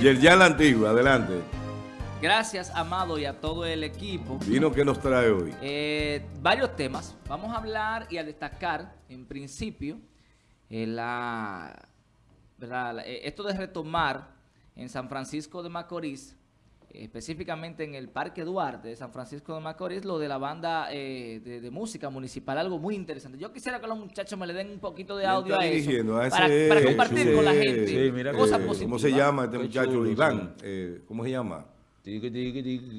Y el ya la antigua, adelante. Gracias, Amado, y a todo el equipo. Vino que nos trae hoy. Eh, varios temas. Vamos a hablar y a destacar, en principio, eh, la, ¿verdad? Eh, esto de retomar en San Francisco de Macorís, específicamente en el Parque Duarte de San Francisco de Macorís, lo de la banda de, de, música municipal, algo muy interesante. Yo quisiera que los muchachos me le den un poquito de audio a eso, a ese, para, para, compartir con la gente sí, mira, cosas positivas. ¿Cómo se llama este muchacho? Chulo, Iván. Sí. ¿Cómo se llama?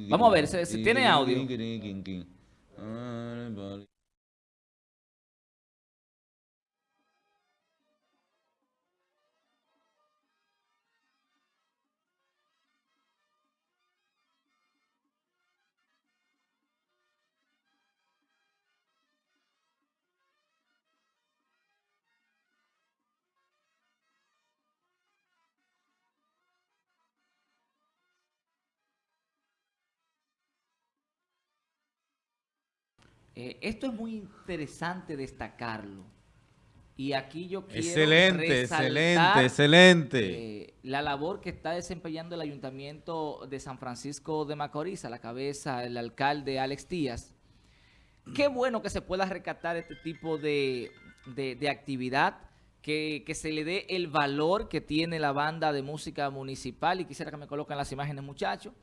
Vamos a ver, si tiene audio. Eh, esto es muy interesante destacarlo. Y aquí yo quiero Excelente, excelente, excelente. Eh, la labor que está desempeñando el Ayuntamiento de San Francisco de Macorís, a la cabeza el alcalde Alex Díaz. Qué bueno que se pueda rescatar este tipo de, de, actividad, que, que, se le dé el valor que tiene la banda de música municipal. Y quisiera que me coloquen las imágenes, muchachos.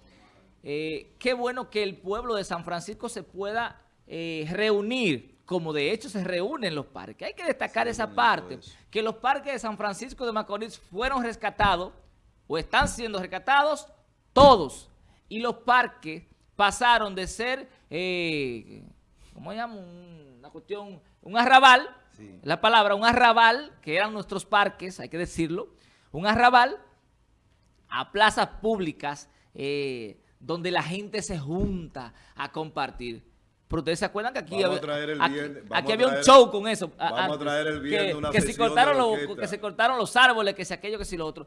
Eh, qué bueno que el pueblo de San Francisco se pueda eh, reunir, como de hecho se reúnen los parques. Hay que destacar esa parte, que los parques de San Francisco de Macorís fueron rescatados, o están siendo rescatados, todos. Y los parques pasaron de ser, eh, ¿cómo se llama? Una cuestión, un arrabal, la palabra, un arrabal, que eran nuestros parques, hay que decirlo, un arrabal a plazas públicas eh, donde la gente se junta a compartir. Pero ustedes se acuerdan que aquí, había, aquí, había un show con eso. Vamos a traer el viernes que, una que, se cortaron los, que se cortaron los árboles, que si aquello, que si lo otro.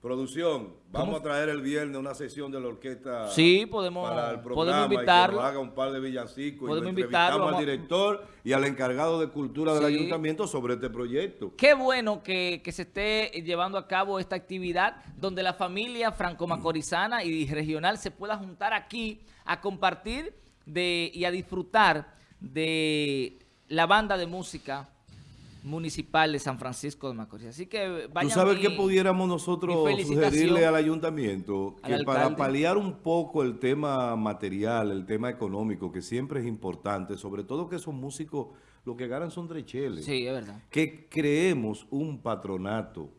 Producción, vamos a traer el viernes una sesión de la orquesta. Sí, podemos, para el podemos invitarlo. Y que nos haga un par de villancicos. Podemos y invitarlo. al director y al encargado de cultura del ayuntamiento sobre este proyecto. Qué bueno que, que, se esté llevando a cabo esta actividad donde la familia franco-macorizana y regional se pueda juntar aquí a compartir de, y a disfrutar de la banda de música municipal de San Francisco de Macorís. Así que vayan ¿Tú sabes que pudiéramos nosotros sugerirle al ayuntamiento? Que para paliar un poco el tema material, el tema económico, que siempre es importante, sobre todo que esos músicos lo que ganan son trecheles. Sí, es verdad. Que creemos un patronato,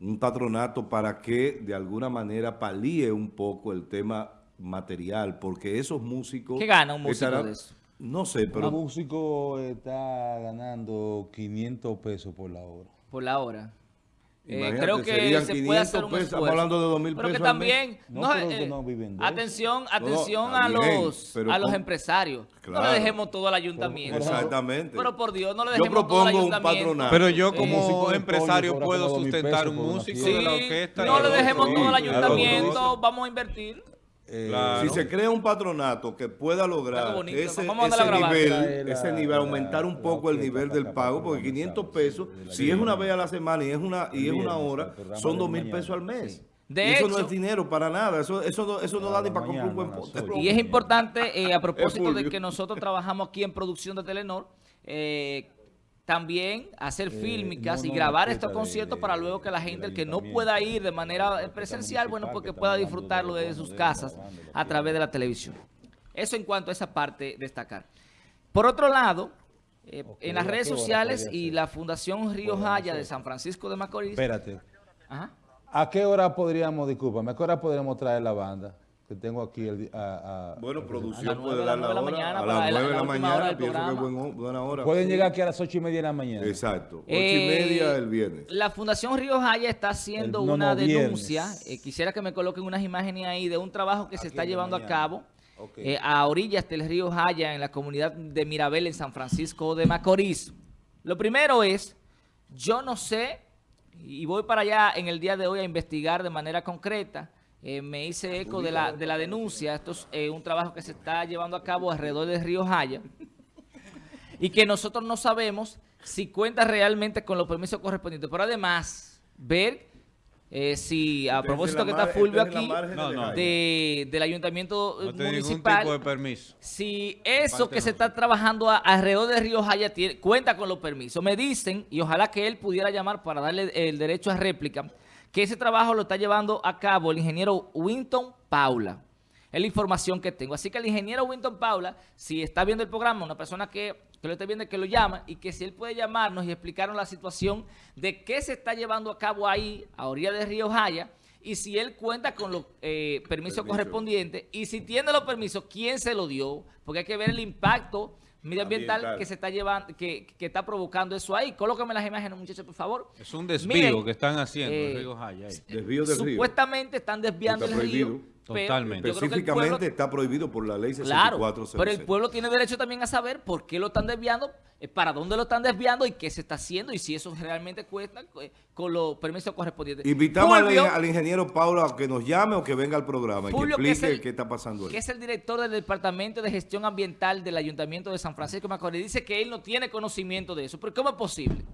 un patronato para que de alguna manera palíe un poco el tema material, porque esos músicos... ¿Qué gana un músico de eso? No sé, pero... Un músico está ganando 500 pesos por la hora. Por la hora. Eh, creo que se puede hacer un pesos, Estamos hablando de 2 mil pesos Pero que también, no, eh, no viven atención, atención a los a los empresarios. No le dejemos todo al ayuntamiento. Exactamente. Pero por Dios, no le dejemos todo al ayuntamiento. Pero yo como empresario puedo sustentar un músico de la orquesta. No le dejemos todo al ayuntamiento, vamos a invertir. Eh, si se crea un patronato que pueda lograr ese, nivel, ese nivel, aumentar un poco el nivel del pago, porque 500 pesos, si es una vez a la semana y es una y es una hora, son 2 mil pesos al mes. De eso no es dinero para nada, eso, eso, eso no da ni para comprar un buen poste. Y es importante, eh, a propósito de que nosotros trabajamos aquí en producción de Telenor, eh, también hacer eh, fílmicas y grabar estos conciertos para luego que la gente, el que no pueda ir de manera presencial, bueno, porque pueda disfrutarlo desde sus casas a través de la televisión. Eso en cuanto a esa parte destacar. Por otro lado, eh, en las redes sociales y la Fundación Río Jaya de San Francisco de Macorís. Espérate. ¿A qué hora podríamos, discúlpame, a qué hora podríamos traer la banda? Que tengo aquí el, a, a, bueno producción puede dar la hora. a las 9 de la mañana pienso que es buena hora. Pueden llegar aquí a las 8 y media de la mañana. Exacto. 8 y eh, media el viernes. la Fundación Río Jaya está haciendo una denuncia. Eh, quisiera que me coloquen unas imágenes ahí de un trabajo que se está llevando a cabo eh, a orillas del río Jaya en la comunidad de Mirabel en San Francisco de Macorís. Lo primero es yo no sé y voy para allá en el día de hoy a investigar de manera concreta eh, me hice eco de la, de la denuncia. Esto es eh, un trabajo que se está llevando a cabo alrededor del río Jaya y que nosotros no sabemos si cuenta realmente con los permisos correspondientes. Pero además, ver eh, si a propósito que está Fulvio aquí, del ayuntamiento municipal, tipo de permiso. si eso que se está trabajando alrededor de Río Jaya cuenta con los permisos. Me dicen, y ojalá que él pudiera llamar para darle el derecho a réplica, que ese trabajo lo está llevando a cabo el ingeniero Winton Paula. Es la información que tengo. Así que el ingeniero Winton Paula, si está viendo el programa, una persona que, lo esté viendo, que lo llama y que si él puede llamarnos y explicarnos la situación de qué se está llevando a cabo ahí, a orilla de Río Jaya, y si él cuenta con los eh, permisos correspondientes, y si tiene los permisos, ¿quién se lo dio? Porque hay que ver el impacto medioambiental que se está llevando, que, está provocando eso ahí. Colócame las imágenes, muchachos, por favor. Es un desvío que están haciendo eh, Río Jaya. Desvío del Supuestamente están desviando el río Totalmente. Específicamente está prohibido por la ley 64 claro, pero el pueblo tiene derecho también a saber por qué lo están desviando, eh, para dónde lo están desviando y qué se está haciendo y si eso realmente cuesta eh, con los permisos correspondientes. Invitamos al, ingeniero Paulo a que nos llame o que venga al programa y que explique qué está pasando ahí. Que es el director del Departamento de Gestión Ambiental del Ayuntamiento de San Francisco de Macorís. Dice que él no tiene conocimiento de eso. ¿Pero cómo es posible?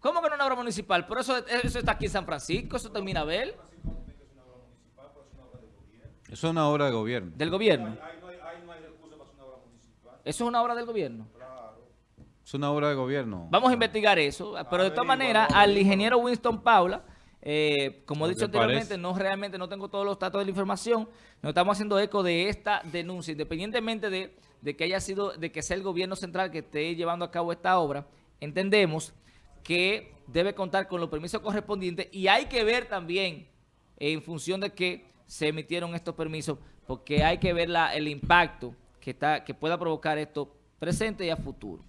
¿Cómo que no es una obra municipal? Pero eso, eso está aquí en San Francisco, eso está en Minabel. Eso es una obra de gobierno. ¿Del gobierno? ¿Eso es una obra del gobierno? Es una obra de gobierno. Vamos a investigar eso, pero de todas maneras, al ingeniero Winston Paula, eh, como he dicho anteriormente, no realmente no tengo todos los datos de la información, nos estamos haciendo eco de esta denuncia, independientemente de, de que haya sido, de que sea el gobierno central que esté llevando a cabo esta obra, entendemos que debe contar con los permisos correspondientes y hay que ver también en función de que se emitieron estos permisos porque hay que ver la, el impacto que, está, que pueda provocar esto presente y a futuro.